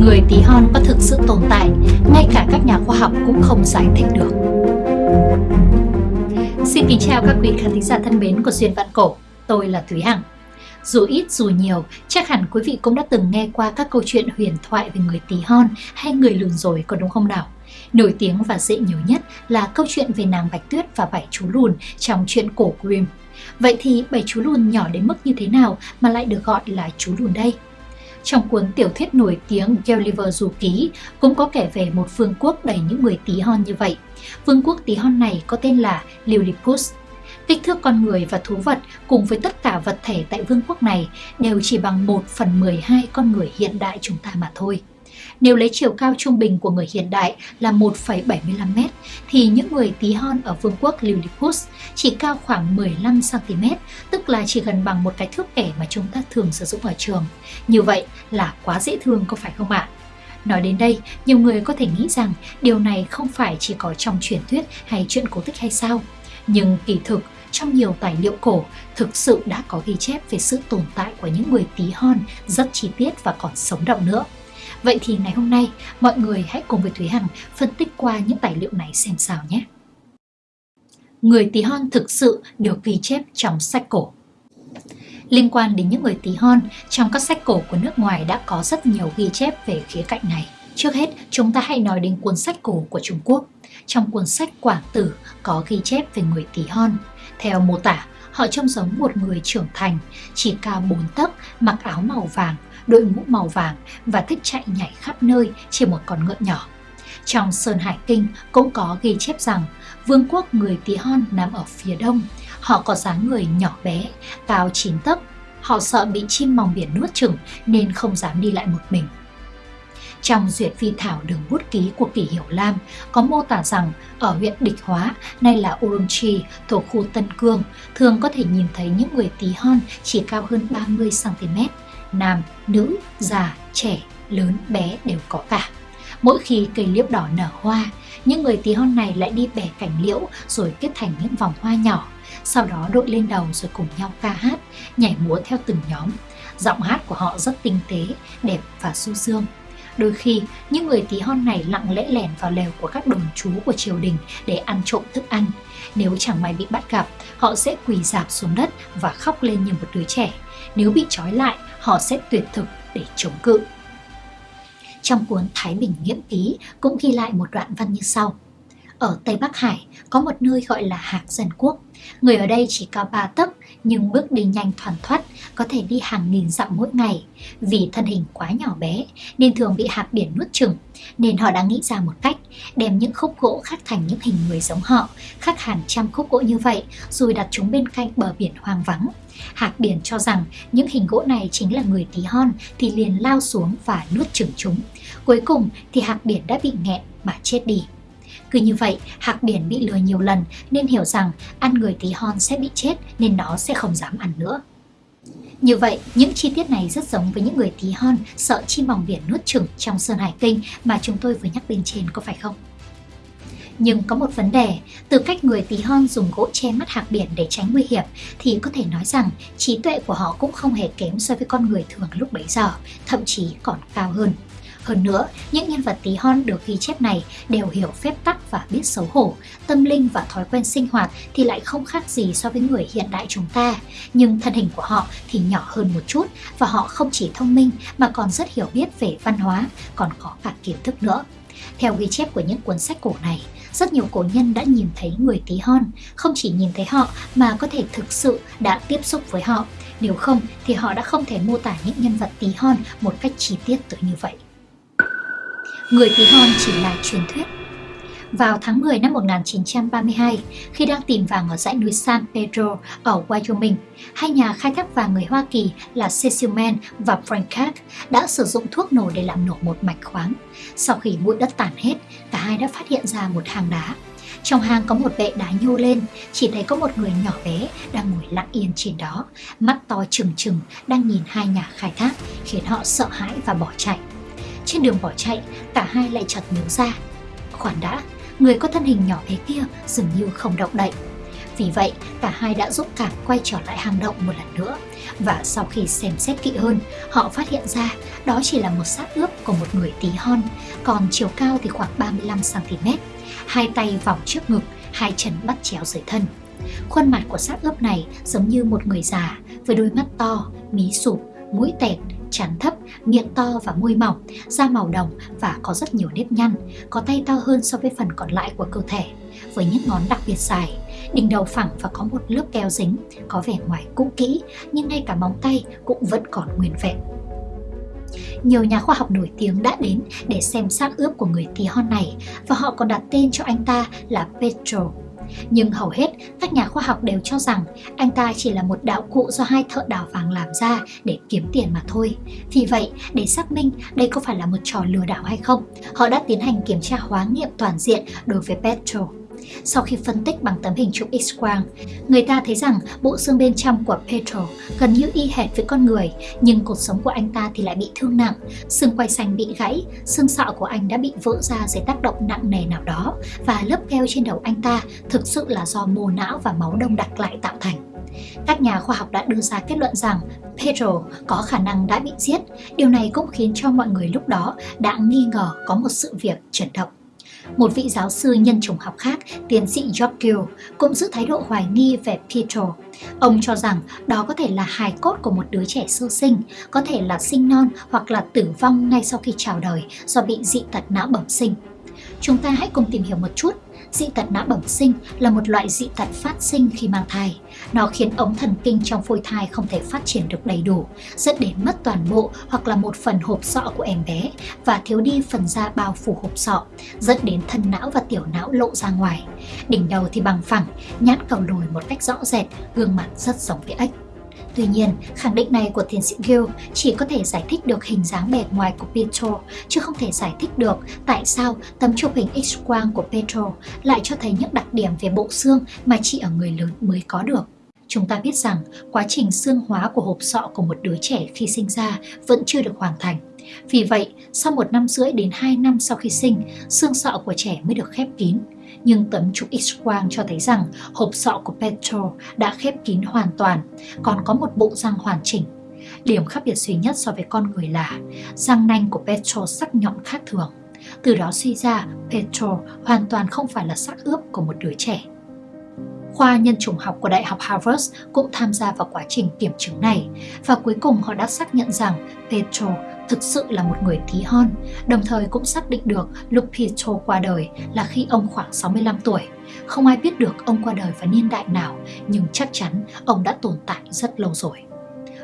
người tí hon có thực sự tồn tại, ngay cả các nhà khoa học cũng không giải thích được. Xin kính chào các quý khán thính giả thân mến của Duyên Vạn Cổ, tôi là Thúy Hằng. Dù ít dù nhiều, chắc hẳn quý vị cũng đã từng nghe qua các câu chuyện huyền thoại về người tí hon hay người lùn rồi có đúng không nào? Nổi tiếng và dễ nhớ nhất là câu chuyện về nàng Bạch Tuyết và bảy chú lùn trong chuyện cổ Grimm. Vậy thì bảy chú lùn nhỏ đến mức như thế nào mà lại được gọi là chú lùn đây? Trong cuốn tiểu thuyết nổi tiếng Gulliver Du Ký, cũng có kể về một vương quốc đầy những người tí hon như vậy. Vương quốc tí hon này có tên là Lilliput. Kích thước con người và thú vật cùng với tất cả vật thể tại vương quốc này đều chỉ bằng 1 phần 12 con người hiện đại chúng ta mà thôi. Nếu lấy chiều cao trung bình của người hiện đại là 1,75m thì những người tí hon ở vương quốc Lilliput chỉ cao khoảng 15cm, tức là chỉ gần bằng một cái thước kẻ mà chúng ta thường sử dụng ở trường. Như vậy là quá dễ thương có phải không ạ? Nói đến đây, nhiều người có thể nghĩ rằng điều này không phải chỉ có trong truyền thuyết hay chuyện cổ tích hay sao. Nhưng kỳ thực, trong nhiều tài liệu cổ thực sự đã có ghi chép về sự tồn tại của những người tí hon rất chi tiết và còn sống động nữa. Vậy thì ngày hôm nay, mọi người hãy cùng với Thúy Hằng phân tích qua những tài liệu này xem sao nhé. Người tí hon thực sự được ghi chép trong sách cổ. Liên quan đến những người tí hon, trong các sách cổ của nước ngoài đã có rất nhiều ghi chép về khía cạnh này. Trước hết, chúng ta hãy nói đến cuốn sách cổ của Trung Quốc. Trong cuốn sách Quảng Tử có ghi chép về người tí hon. Theo mô tả, họ trông giống một người trưởng thành, chỉ cao 4 tấc, mặc áo màu vàng, đội mũ màu vàng và thích chạy nhảy khắp nơi trên một con ngựa nhỏ. Trong Sơn Hải Kinh cũng có ghi chép rằng vương quốc người Tí Hon nằm ở phía đông. Họ có dáng người nhỏ bé, cao 9 tấc. Họ sợ bị chim mòng biển nuốt chửng nên không dám đi lại một mình. Trong duyệt phi thảo đường bút ký của Kỷ Hiểu Lam có mô tả rằng ở huyện Địch Hóa, nay là Urumqi, thuộc khu Tân Cương, thường có thể nhìn thấy những người tí hon chỉ cao hơn 30cm nam, nữ, già, trẻ, lớn, bé đều có cả. Mỗi khi cây liễu đỏ nở hoa, những người tí hon này lại đi bẻ cành liễu rồi kết thành những vòng hoa nhỏ, sau đó đội lên đầu rồi cùng nhau ca hát, nhảy múa theo từng nhóm. Giọng hát của họ rất tinh tế, đẹp và du dương. Đôi khi, những người tí hon này lặng lẽ lẻn vào lều của các đồng chú của triều đình để ăn trộm thức ăn. Nếu chẳng may bị bắt gặp, họ sẽ quỳ dạp xuống đất và khóc lên như một đứa trẻ. Nếu bị trói lại, họ sẽ tuyệt thực để chống cự. Trong cuốn Thái Bình Nghiễm Ký cũng ghi lại một đoạn văn như sau. Ở Tây Bắc Hải có một nơi gọi là Hạc Dân Quốc. Người ở đây chỉ cao ba tấc nhưng bước đi nhanh thoăn thoắt, có thể đi hàng nghìn dặm mỗi ngày. Vì thân hình quá nhỏ bé nên thường bị hạc biển nuốt chửng nên họ đã nghĩ ra một cách đem những khúc gỗ khắc thành những hình người giống họ, khắc hàng trăm khúc gỗ như vậy rồi đặt chúng bên cạnh bờ biển hoang vắng. Hạc biển cho rằng những hình gỗ này chính là người tí hon thì liền lao xuống và nuốt chửng chúng. Cuối cùng thì hạc biển đã bị nghẹn mà chết đi. Cứ như vậy, hạc biển bị lừa nhiều lần nên hiểu rằng ăn người tí hon sẽ bị chết nên nó sẽ không dám ăn nữa. Như vậy, những chi tiết này rất giống với những người tí hon sợ chim bòng biển nuốt chửng trong Sơn Hải Kinh mà chúng tôi vừa nhắc bên trên có phải không? Nhưng có một vấn đề, từ cách người tí hon dùng gỗ che mắt hạc biển để tránh nguy hiểm thì có thể nói rằng trí tuệ của họ cũng không hề kém so với con người thường lúc bấy giờ, thậm chí còn cao hơn. Hơn nữa, những nhân vật tí hon được ghi chép này đều hiểu phép tắc và biết xấu hổ, tâm linh và thói quen sinh hoạt thì lại không khác gì so với người hiện đại chúng ta. Nhưng thân hình của họ thì nhỏ hơn một chút và họ không chỉ thông minh mà còn rất hiểu biết về văn hóa, còn có cả kiến thức nữa. Theo ghi chép của những cuốn sách cổ này, rất nhiều cổ nhân đã nhìn thấy người tí hon, không chỉ nhìn thấy họ mà có thể thực sự đã tiếp xúc với họ. Nếu không thì họ đã không thể mô tả những nhân vật tí hon một cách chi tiết tới như vậy người tí hon chỉ là truyền thuyết. Vào tháng 10 năm 1932, khi đang tìm vàng ở dãy núi San Pedro ở Wyoming, hai nhà khai thác vàng người Hoa Kỳ là Cecil Mann và Frank Kirk đã sử dụng thuốc nổ để làm nổ một mạch khoáng. Sau khi bụi đất tản hết, cả hai đã phát hiện ra một hang đá. Trong hang có một bệ đá nhô lên, chỉ thấy có một người nhỏ bé đang ngồi lặng yên trên đó, mắt to trừng trừng đang nhìn hai nhà khai thác, khiến họ sợ hãi và bỏ chạy. Trên đường bỏ chạy, cả hai lại chợt nhớ ra. Khoản đã, người có thân hình nhỏ bé kia dường như không động đậy. Vì vậy, cả hai đã giúp cảm quay trở lại hang động một lần nữa. Và sau khi xem xét kỹ hơn, họ phát hiện ra đó chỉ là một xác ướp của một người tí hon, còn chiều cao thì khoảng 35cm, hai tay vòng trước ngực, hai chân bắt chéo dưới thân. Khuôn mặt của xác ướp này giống như một người già với đôi mắt to, mí sụp, mũi tẹt, trán thấp, miệng to và môi mỏng, da màu đồng và có rất nhiều nếp nhăn, có tay to hơn so với phần còn lại của cơ thể, với những ngón đặc biệt dài, đỉnh đầu phẳng và có một lớp keo dính, có vẻ ngoài cũ kỹ nhưng ngay cả móng tay cũng vẫn còn nguyên vẹn. Nhiều nhà khoa học nổi tiếng đã đến để xem xác ướp của người tí hon này và họ còn đặt tên cho anh ta là Petro nhưng hầu hết các nhà khoa học đều cho rằng anh ta chỉ là một đạo cụ do hai thợ đào vàng làm ra để kiếm tiền mà thôi. Vì vậy, để xác minh đây có phải là một trò lừa đảo hay không, họ đã tiến hành kiểm tra hóa nghiệm toàn diện đối với Petro. Sau khi phân tích bằng tấm hình chụp X-quang, người ta thấy rằng bộ xương bên trong của Petro gần như y hệt với con người, nhưng cột sống của anh ta thì lại bị thương nặng, xương quai xanh bị gãy, xương sọ của anh đã bị vỡ ra dưới tác động nặng nề nào đó và lớp keo trên đầu anh ta thực sự là do mô não và máu đông đặc lại tạo thành. Các nhà khoa học đã đưa ra kết luận rằng Pedro có khả năng đã bị giết. Điều này cũng khiến cho mọi người lúc đó đã nghi ngờ có một sự việc chuyển động. Một vị giáo sư nhân chủng học khác, tiến sĩ Giorgio, cũng giữ thái độ hoài nghi về Pietro. Ông cho rằng đó có thể là hài cốt của một đứa trẻ sơ sinh, có thể là sinh non hoặc là tử vong ngay sau khi chào đời do bị dị tật não bẩm sinh. Chúng ta hãy cùng tìm hiểu một chút dị tật não bẩm sinh là một loại dị tật phát sinh khi mang thai. Nó khiến ống thần kinh trong phôi thai không thể phát triển được đầy đủ, dẫn đến mất toàn bộ hoặc là một phần hộp sọ của em bé và thiếu đi phần da bao phủ hộp sọ, dẫn đến thân não và tiểu não lộ ra ngoài. Đỉnh đầu thì bằng phẳng, nhãn cầu lồi một cách rõ rệt, gương mặt rất giống với ếch. Tuy nhiên, khẳng định này của tiến sĩ Gill chỉ có thể giải thích được hình dáng bề ngoài của Petro, chứ không thể giải thích được tại sao tấm chụp hình X-quang của Petro lại cho thấy những đặc điểm về bộ xương mà chỉ ở người lớn mới có được. Chúng ta biết rằng quá trình xương hóa của hộp sọ của một đứa trẻ khi sinh ra vẫn chưa được hoàn thành. Vì vậy, sau một năm rưỡi đến 2 năm sau khi sinh, xương sọ của trẻ mới được khép kín nhưng tấm chụp X-quang cho thấy rằng hộp sọ của Petro đã khép kín hoàn toàn, còn có một bộ răng hoàn chỉnh. Điểm khác biệt duy nhất so với con người là răng nanh của Petro sắc nhọn khác thường. Từ đó suy ra, Petro hoàn toàn không phải là xác ướp của một đứa trẻ. Khoa nhân chủng học của Đại học Harvard cũng tham gia vào quá trình kiểm chứng này và cuối cùng họ đã xác nhận rằng Petro thực sự là một người tí hon, đồng thời cũng xác định được lúc Pietro qua đời là khi ông khoảng 65 tuổi. Không ai biết được ông qua đời vào niên đại nào, nhưng chắc chắn ông đã tồn tại rất lâu rồi.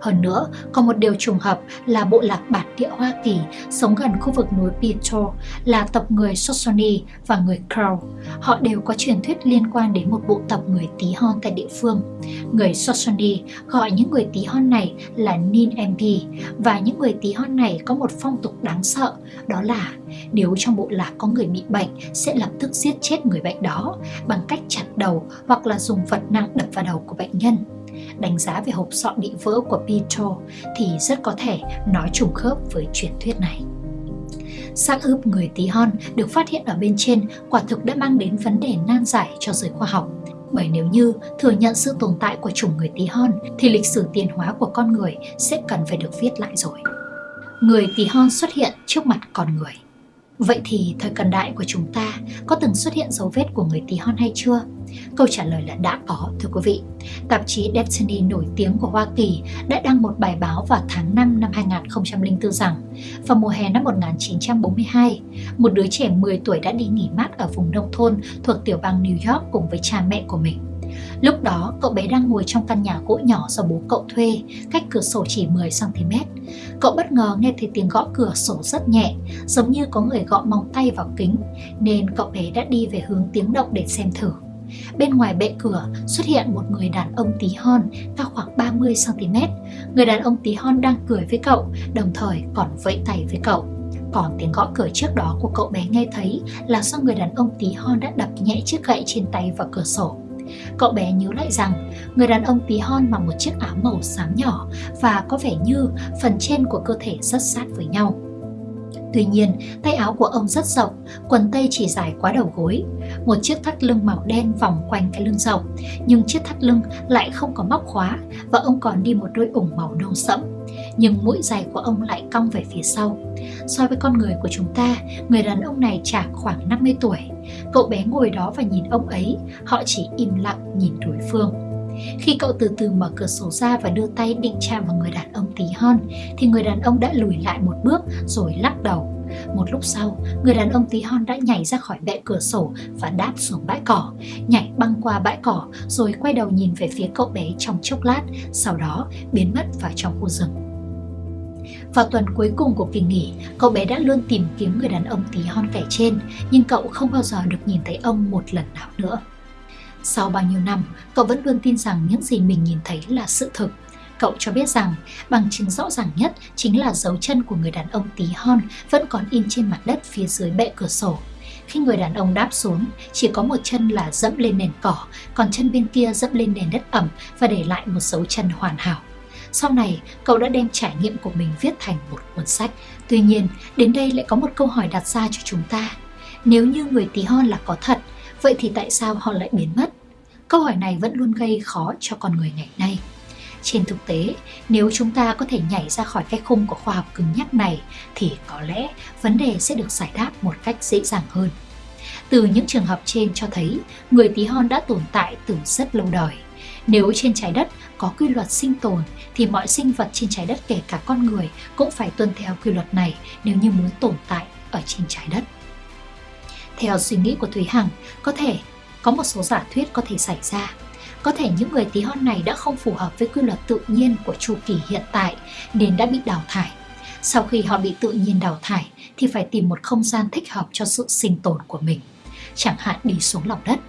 Hơn nữa, còn một điều trùng hợp là bộ lạc bản địa Hoa Kỳ sống gần khu vực núi Pinto là tộc người Shoshone và người Crow. Họ đều có truyền thuyết liên quan đến một bộ tộc người tí hon tại địa phương. Người Shoshone gọi những người tí hon này là Nin MP và những người tí hon này có một phong tục đáng sợ đó là nếu trong bộ lạc có người bị bệnh sẽ lập tức giết chết người bệnh đó bằng cách chặt đầu hoặc là dùng vật nặng đập vào đầu của bệnh nhân đánh giá về hộp sọ bị vỡ của Pietro thì rất có thể nói trùng khớp với truyền thuyết này. Xác ướp người tí hon được phát hiện ở bên trên quả thực đã mang đến vấn đề nan giải cho giới khoa học. Bởi nếu như thừa nhận sự tồn tại của chủng người tí hon thì lịch sử tiến hóa của con người sẽ cần phải được viết lại rồi. Người tí hon xuất hiện trước mặt con người. Vậy thì thời cận đại của chúng ta có từng xuất hiện dấu vết của người tí hon hay chưa? Câu trả lời là đã có, thưa quý vị. Tạp chí Destiny nổi tiếng của Hoa Kỳ đã đăng một bài báo vào tháng 5 năm 2004 rằng vào mùa hè năm 1942, một đứa trẻ 10 tuổi đã đi nghỉ mát ở vùng nông thôn thuộc tiểu bang New York cùng với cha mẹ của mình. Lúc đó, cậu bé đang ngồi trong căn nhà gỗ nhỏ do bố cậu thuê, cách cửa sổ chỉ 10cm. Cậu bất ngờ nghe thấy tiếng gõ cửa sổ rất nhẹ, giống như có người gõ móng tay vào kính, nên cậu bé đã đi về hướng tiếng động để xem thử. Bên ngoài bệ cửa xuất hiện một người đàn ông tí hon cao khoảng 30cm. Người đàn ông tí hon đang cười với cậu, đồng thời còn vẫy tay với cậu. Còn tiếng gõ cửa trước đó của cậu bé nghe thấy là do người đàn ông tí hon đã đập nhẹ chiếc gậy trên tay vào cửa sổ. Cậu bé nhớ lại rằng người đàn ông tí hon mặc một chiếc áo màu xám nhỏ và có vẻ như phần trên của cơ thể rất sát với nhau. Tuy nhiên, tay áo của ông rất rộng, quần tây chỉ dài quá đầu gối. Một chiếc thắt lưng màu đen vòng quanh cái lưng rộng, nhưng chiếc thắt lưng lại không có móc khóa và ông còn đi một đôi ủng màu nâu sẫm. Nhưng mũi giày của ông lại cong về phía sau. So với con người của chúng ta, người đàn ông này chạc khoảng 50 tuổi. Cậu bé ngồi đó và nhìn ông ấy, họ chỉ im lặng nhìn đối phương. Khi cậu từ từ mở cửa sổ ra và đưa tay định chạm vào người đàn ông tí hon, thì người đàn ông đã lùi lại một bước rồi lắc đầu. Một lúc sau, người đàn ông tí hon đã nhảy ra khỏi bệ cửa sổ và đáp xuống bãi cỏ, nhảy băng qua bãi cỏ rồi quay đầu nhìn về phía cậu bé trong chốc lát, sau đó biến mất vào trong khu rừng. Vào tuần cuối cùng của kỳ nghỉ, cậu bé đã luôn tìm kiếm người đàn ông tí hon kẻ trên, nhưng cậu không bao giờ được nhìn thấy ông một lần nào nữa. Sau bao nhiêu năm, cậu vẫn luôn tin rằng những gì mình nhìn thấy là sự thực. Cậu cho biết rằng bằng chứng rõ ràng nhất chính là dấu chân của người đàn ông tí hon vẫn còn in trên mặt đất phía dưới bệ cửa sổ. Khi người đàn ông đáp xuống, chỉ có một chân là dẫm lên nền cỏ, còn chân bên kia dẫm lên nền đất ẩm và để lại một dấu chân hoàn hảo. Sau này, cậu đã đem trải nghiệm của mình viết thành một cuốn sách. Tuy nhiên, đến đây lại có một câu hỏi đặt ra cho chúng ta. Nếu như người tí hon là có thật, Vậy thì tại sao họ lại biến mất? Câu hỏi này vẫn luôn gây khó cho con người ngày nay. Trên thực tế, nếu chúng ta có thể nhảy ra khỏi cái khung của khoa học cứng nhắc này thì có lẽ vấn đề sẽ được giải đáp một cách dễ dàng hơn. Từ những trường hợp trên cho thấy người tí hon đã tồn tại từ rất lâu đời. Nếu trên trái đất có quy luật sinh tồn thì mọi sinh vật trên trái đất kể cả con người cũng phải tuân theo quy luật này nếu như muốn tồn tại ở trên trái đất. Theo suy nghĩ của Thúy Hằng, có thể có một số giả thuyết có thể xảy ra. Có thể những người tí hon này đã không phù hợp với quy luật tự nhiên của chu kỳ hiện tại nên đã bị đào thải. Sau khi họ bị tự nhiên đào thải thì phải tìm một không gian thích hợp cho sự sinh tồn của mình. Chẳng hạn đi xuống lòng đất.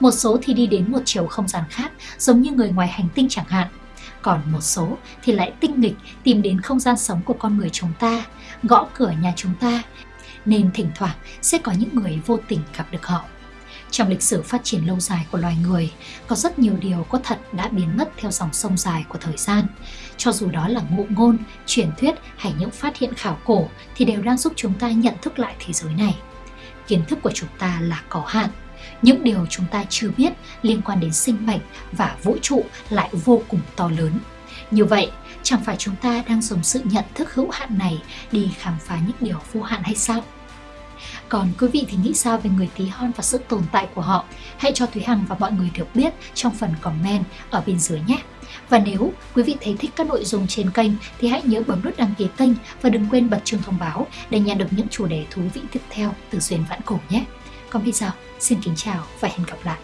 Một số thì đi đến một chiều không gian khác giống như người ngoài hành tinh chẳng hạn. Còn một số thì lại tinh nghịch tìm đến không gian sống của con người chúng ta, gõ cửa nhà chúng ta nên thỉnh thoảng sẽ có những người vô tình gặp được họ. Trong lịch sử phát triển lâu dài của loài người, có rất nhiều điều có thật đã biến mất theo dòng sông dài của thời gian. Cho dù đó là ngụ ngôn, truyền thuyết hay những phát hiện khảo cổ thì đều đang giúp chúng ta nhận thức lại thế giới này. Kiến thức của chúng ta là có hạn. Những điều chúng ta chưa biết liên quan đến sinh mệnh và vũ trụ lại vô cùng to lớn. Như vậy, chẳng phải chúng ta đang dùng sự nhận thức hữu hạn này đi khám phá những điều vô hạn hay sao? Còn quý vị thì nghĩ sao về người tí hon và sự tồn tại của họ? Hãy cho Thúy Hằng và mọi người được biết trong phần comment ở bên dưới nhé! Và nếu quý vị thấy thích các nội dung trên kênh thì hãy nhớ bấm nút đăng ký kênh và đừng quên bật chuông thông báo để nhận được những chủ đề thú vị tiếp theo từ Duyên Vãn Cổ nhé! Còn bây giờ, xin kính chào và hẹn gặp lại!